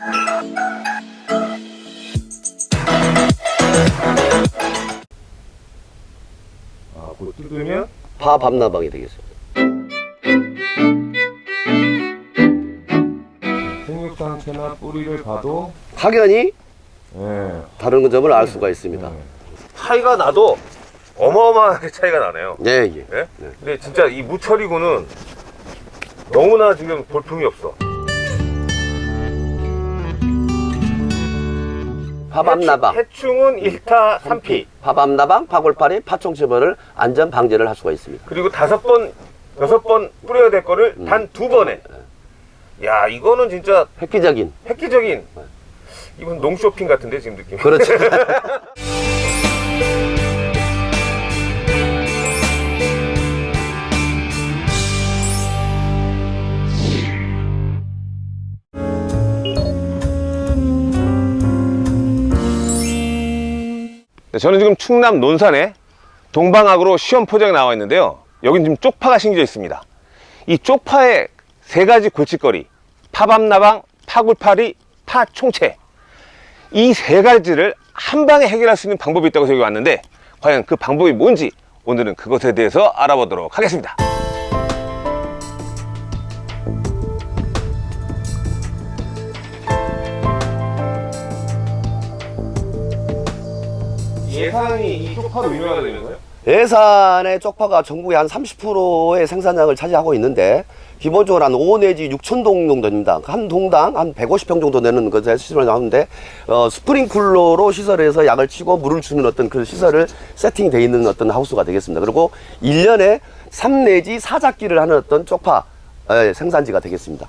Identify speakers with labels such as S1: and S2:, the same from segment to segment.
S1: 아, 그 뜯으면
S2: 파 밤나방이 되겠습니다.
S1: 생육 상태나 뿌리를 봐도
S2: 확연히
S1: 예.
S2: 다른 점을 알 수가 있습니다.
S3: 차이가 나도 어마어마하게 차이가 나네요.
S2: 예, 예.
S3: 예? 근데 진짜 이 무철이고는 너무나 지금 볼품이 없어.
S2: 파밤나방,
S3: 해충은 1타 3피.
S2: 파밤나방, 파골파리, 파총체벌을 안전 방제를 할 수가 있습니다.
S3: 그리고 다섯 번, 여섯 번 뿌려야 될 거를
S2: 음.
S3: 단두 번에. 야, 이거는 진짜
S2: 획기적인
S3: 획기적인. 이건 농쇼핑 같은데, 지금 느낌.
S2: 그렇죠.
S3: 저는 지금 충남 논산에 동방학으로 시험 포장에 나와 있는데요. 여긴 지금 쪽파가 심겨져 있습니다. 이 쪽파의 세 가지 골칫거리, 파밤나방, 파굴파리, 파총채. 이 세 가지를 한 방에 해결할 수 있는 방법이 있다고 여기 왔는데 과연 그 방법이 뭔지 오늘은 그것에 대해서 알아보도록 하겠습니다. 예산이 이 쪽파로 유명하다면서요?
S2: 예산의 쪽파가 전국의 한 30%의 생산량을 차지하고 있는데 기본적으로 한 5 내지 6천 동 정도 됩니다. 한 동당 한 150평 정도 되는 것에 시설을 나오는데 어, 스프링쿨러로 시설에서 약을 치고 물을 주는 어떤 그 시설을 세팅되어 있는 어떤 하우스가 되겠습니다. 그리고 1년에 3 내지 4작기를 하는 어떤 쪽파 어, 생산지가 되겠습니다.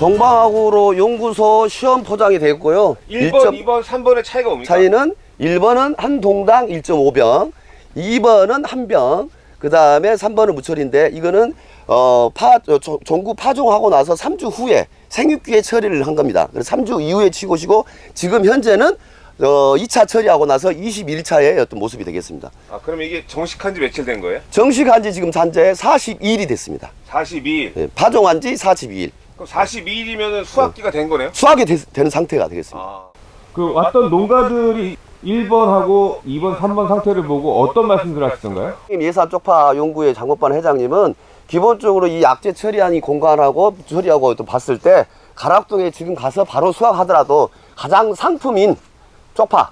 S2: 동방학으로 연구소 시험 포장이 되었고요.
S3: 1번, 2번, 3번의 차이가 뭡니까?
S2: 차이는 1번은 한 동당 1.5병, 2번은 한 병, 그 다음에 3번은 무철인데 이거는 어, 파, 종구 파종하고 나서 3주 후에 생육기에 처리를 한 겁니다. 그래서 3주 이후에 치고시고 지금 현재는 어, 2차 처리하고 나서 21차의 어떤 모습이 되겠습니다.
S3: 아, 그럼 이게 정식한 지 며칠 된 거예요?
S2: 정식한 지 지금 현재 42일이 됐습니다.
S3: 42일.
S2: 예, 파종한 지 42일.
S3: 그럼 42일이면 수확기가 된 거네요?
S2: 수확이 되, 는 상태가 되겠습니다.
S3: 아,
S1: 그 왔던 농가들이 1번하고 2번, 3번 상태를 보고 어떤 말씀들 하시던가요?
S2: 예산 쪽파 연구회 장모반 회장님은 기본적으로 이 약재 처리한 이 공간하고 처리하고 또 봤을 때 가락동에 지금 가서 바로 수확하더라도 가장 상품인 쪽파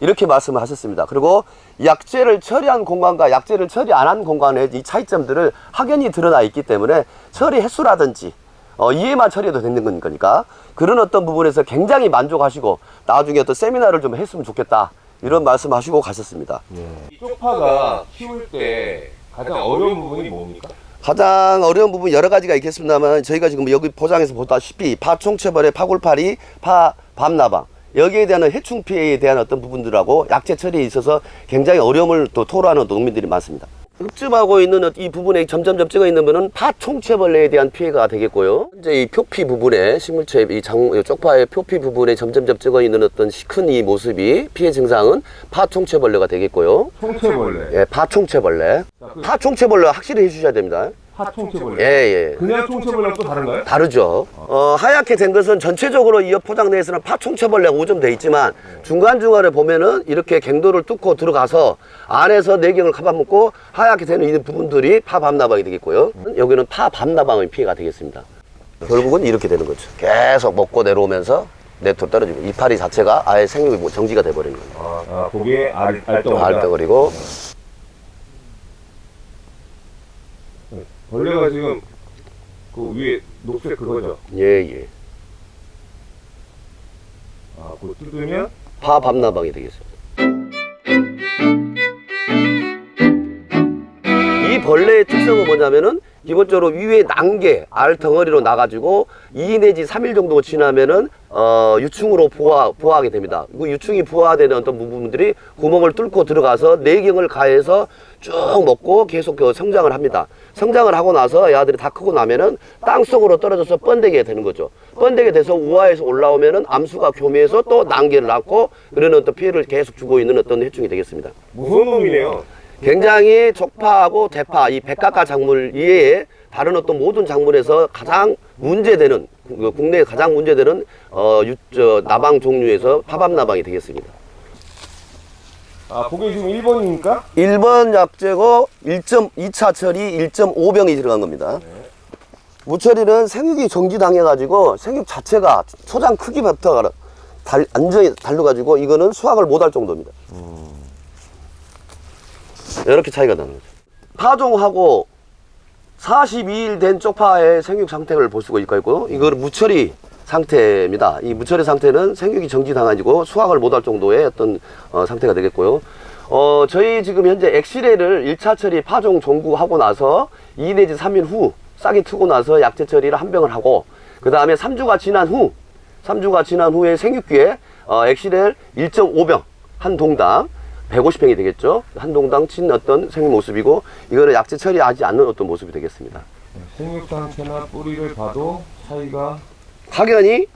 S2: 이렇게 말씀을 하셨습니다. 그리고 약재를 처리한 공간과 약재를 처리 안 한 공간의 이 차이점들을 확연히 드러나 있기 때문에 처리 횟수라든지 어, 이해만 처리해도 되는 거니까 그런 어떤 부분에서 굉장히 만족하시고 나중에 또 세미나를 좀 했으면 좋겠다 이런 말씀하시고 가셨습니다.
S1: 이 쪽파가 키울 때 가장 어려운 부분이 뭡니까?
S2: 가장 어려운 부분 여러 가지가 있겠습니다만 저희가 지금 여기 포장에서 보다시피 파총체벌의 파골파리, 파 밤나방 여기에 대한 해충 피해에 대한 어떤 부분들하고 약재 처리에 있어서 굉장히 어려움을 또 토로하는 농민들이 많습니다. 흡집하고 있는 이 부분에 점점점 찍어 있는 거는 파총체벌레에 대한 피해가 되겠고요. 이제 이 표피 부분에 식물체 이 장, 이 쪽파의 표피 부분에 점점점 찍어 있는 어떤 큰 이 모습이 피해 증상은 파총체벌레가 되겠고요.
S1: 총체벌레,
S2: 예, 파총체벌레. 파총체벌레 확실히 해주셔야 됩니다.
S1: 파총체벌레.
S2: 예, 예.
S1: 그냥 총체벌레랑 또 다른가요?
S2: 다르죠. 어, 하얗게 된 것은 전체적으로 이 포장 내에서는 파총체벌레가 오점돼 있지만 중간중간에 보면은 이렇게 갱도를 뚫고 들어가서 안에서 내경을 카바먹고 하얗게 되는 이 부분들이 파밤나방이 되겠고요. 여기는 파밤나방의 피해가 되겠습니다. 결국은 이렇게 되는 거죠. 계속 먹고 내려오면서 내토 떨어지고 이파리 자체가 아예 생육이 뭐 정지가 돼버리는 거예요.
S1: 아, 거기에 알, 알덩어리가
S2: 알덩어리고
S1: 벌레가 지금 그 위에 녹색 그거죠?
S2: 예예
S1: 아, 그거 뜯으면
S2: 파 밤나방이 되겠습니다. 이 벌레의 특성은 뭐냐면은 기본적으로 위에 난개 알 덩어리로 나가지고 2 내지 3일 정도 지나면은 어, 유충으로 부화, 부화하게 됩니다. 그 유충이 부화되는 어떤 부분들이 구멍을 뚫고 들어가서 내경을 가해서 쭉 먹고 계속 그 성장을 합니다. 성장을 하고 나서 야들이 다 크고 나면은 땅 속으로 떨어져서 번데게 되는 거죠. 번데게 돼서 우하에서 올라오면은 암수가 교미해서 또 난개를 낳고 그러는 어떤 피해를 계속 주고 있는 어떤 해충이 되겠습니다.
S3: 무서운 놈이네요.
S2: 굉장히 쪽파하고 대파 이 백각과 작물 이외에 다른 어떤 모든 작물에서 가장 문제되는 그 국내에 가장 문제되는 어, 유, 저, 나방 종류에서 파밤 나방이 되겠습니다.
S1: 아, 그게 지금 1번입니까?
S2: 1번 약재고 1.2차 처리 1.5병이 들어간 겁니다. 무처리는 생육이 정지당해가지고 생육 자체가 초장 크기부터 달, 완전히 달려가지고 이거는 수확을 못할 정도입니다. 이렇게 차이가 나는 거죠. 파종하고 42일 된 쪽파의 생육 상태를 볼 수가 있고 이거는 무처리 상태입니다. 이 무처리 상태는 생육이 정지당해지고 수확을 못할 정도의 어떤 어, 상태가 되겠고요. 어, 저희 지금 현재 엑시레를 1차 처리 파종 종구하고 나서 2 내지 3일 후 싹이 트고 나서 약재 처리를 한 병을 하고 그 다음에 3주가 지난 후 3주가 지난 후에 생육기에 어, 엑시렐 1.5병 한 동당 150평이 되겠죠. 한 동당 친 어떤 생육 모습이고 이거는 약재 처리하지 않는 어떤 모습이 되겠습니다.
S1: 생육 상태나 뿌리를 봐도 차이가
S2: 확연히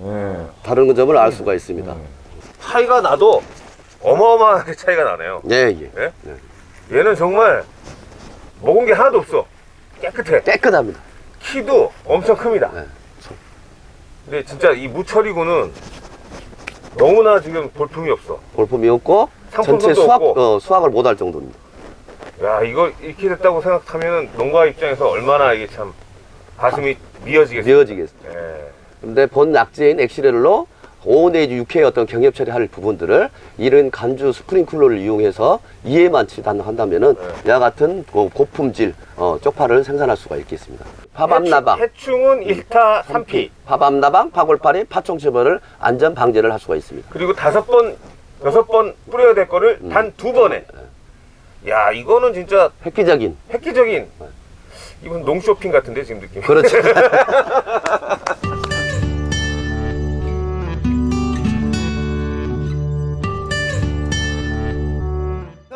S1: 예.
S2: 다른 점을 알 수가 있습니다.
S3: 차이가 나도 어마어마하게 차이가 나네요.
S2: 예, 예.
S3: 예? 얘는 정말 먹은 게 하나도 없어. 깨끗해.
S2: 깨끗합니다.
S3: 키도 엄청 큽니다.
S2: 네.
S3: 근데 진짜 이 무철이고는 너무나 지금 볼품이 없어.
S2: 볼품이 없고 전체 수확. 어, 수확을 못 할 정도입니다.
S3: 야 이거 이렇게 됐다고 생각하면 농가 입장에서 얼마나 이게 참 가슴이 미어지겠어요.
S2: 미어지겠습니다.
S3: 예.
S2: 근데 본 약재인 엑시렐로 5 내지 6회 어떤 경협 처리할 부분들을 이런 간주 스프링클러를 이용해서 2회만 치단한다면 은
S3: 네.
S2: 이와 같은 고- 고품질 어, 쪽파를 생산할 수가 있겠습니다. 파밤나방,
S3: 해충은 1타 3피
S2: 파밤나방, 파골파리, 파총체벌을 안전 방제를 할 수가 있습니다.
S3: 그리고 다섯 번 여섯 번 뿌려야 될 거를
S2: 음.
S3: 단두 번에. 야 이거는 진짜
S2: 획기적인
S3: 획기적인 이건 농쇼핑 같은데 지금 느낌.
S2: 그렇죠.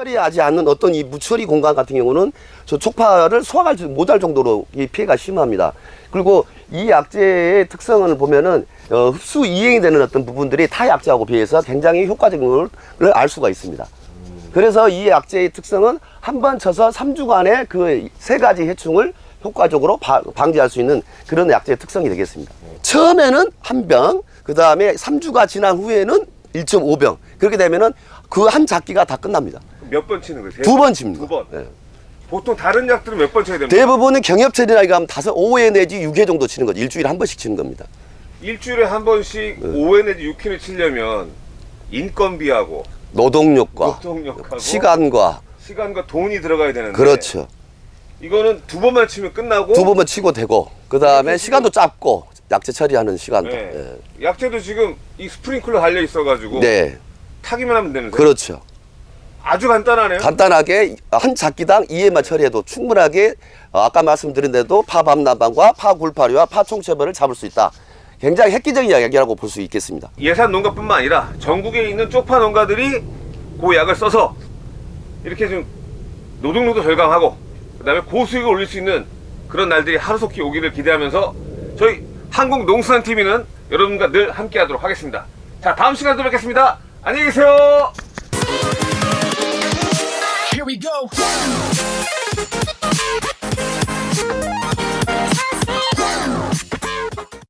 S2: 처리하지 않는 어떤 이 무처리 공간 같은 경우는 저 촉파를 소화하지 못할 정도로 이 피해가 심합니다. 그리고 이 약재의 특성을 보면은 어, 흡수 이행이 되는 어떤 부분들이 타 약재하고 비해서 굉장히 효과적인 걸 알 수가 있습니다. 그래서 이 약재의 특성은 한 번 쳐서 3주간의 그세 가지 해충을 효과적으로 바- 방지할 수 있는 그런 약재의 특성이 되겠습니다. 처음에는 한 병, 그 다음에 3주가 지난 후에는 1.5병. 그렇게 되면은 그 한 작기가 다 끝납니다.
S3: 몇 번 치는 거예요?
S2: 두 번 칩니다.
S3: 두 번.
S2: 예.
S3: 보통 다른 약들은 몇 번 쳐야 됩니까?
S2: 대부분은 경협철이라고 하면 다섯, 5회 내지 6회 정도 치는 거죠. 일주일에 한 번씩 치는 겁니다.
S3: 일주일에 한 번씩
S2: 네.
S3: 5회 내지 6회를 치려면 인건비하고
S2: 노동력과
S3: 노동력하고
S2: 시간과
S3: 시간과 돈이 들어가야 되는데
S2: 그렇죠.
S3: 이거는 두 번만 치면 끝나고
S2: 두 번만 치고 되고 그 다음에 시간도 짧고 약재 처리하는 시간도.
S3: 네. 약재도 지금 이 스프링클러 달려 있어가지고
S2: 예. 네,
S3: 타기만 하면 되는데
S2: 그렇죠.
S3: 아주 간단하네요.
S2: 간단하게 한 작기당 2회만 처리해도 충분하게 어, 아까 말씀드린 대로 파밤나방과 파굴파리와 파총체벌을 잡을 수 있다. 굉장히 획기적인 이야기라고 볼 수 있겠습니다.
S3: 예산 농가뿐만 아니라 전국에 있는 쪽파 농가들이 그 약을 써서 이렇게 좀 노동력도 절감하고 그 다음에 고수익을 올릴 수 있는 그런 날들이 하루속히 오기를 기대하면서 저희 한국농수산 TV는 여러분과 늘 함께하도록 하겠습니다. 자 다음 시간에 또 뵙겠습니다. 안녕히 계세요.
S4: We go.